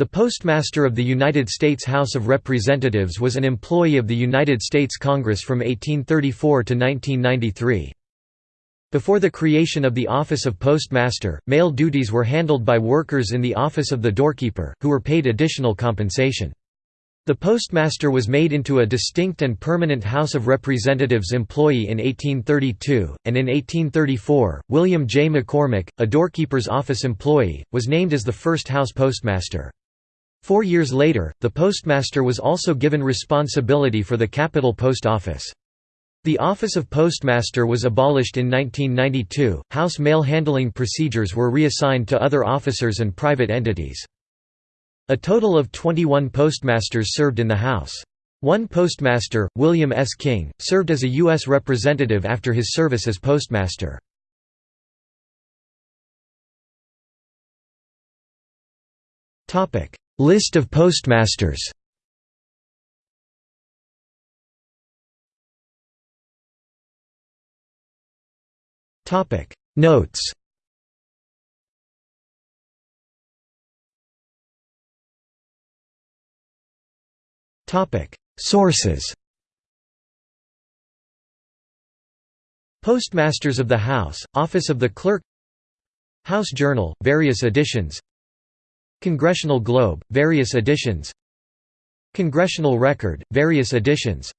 The Postmaster of the United States House of Representatives was an employee of the United States Congress from 1834 to 1993. Before the creation of the office of postmaster, mail duties were handled by workers in the office of the doorkeeper, who were paid additional compensation. The postmaster was made into a distinct and permanent House of Representatives employee in 1832, and in 1834, William J. McCormick, a doorkeeper's office employee, was named as the first House postmaster. Four years later, the postmaster was also given responsibility for the Capitol Post Office. The office of postmaster was abolished in 1992. House mail handling procedures were reassigned to other officers and private entities. A total of 21 postmasters served in the House. One postmaster, William S. King, served as a U.S. representative after his service as postmaster. List of postmasters. Topic. Notes. Topic. Sources. Postmasters of the House, Office of the Clerk. House Journal, various editions Congressional Globe, various editions. Congressional Record, various editions.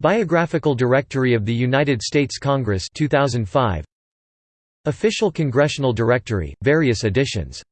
Biographical Directory of the United States Congress 2005 Official Congressional Directory, various editions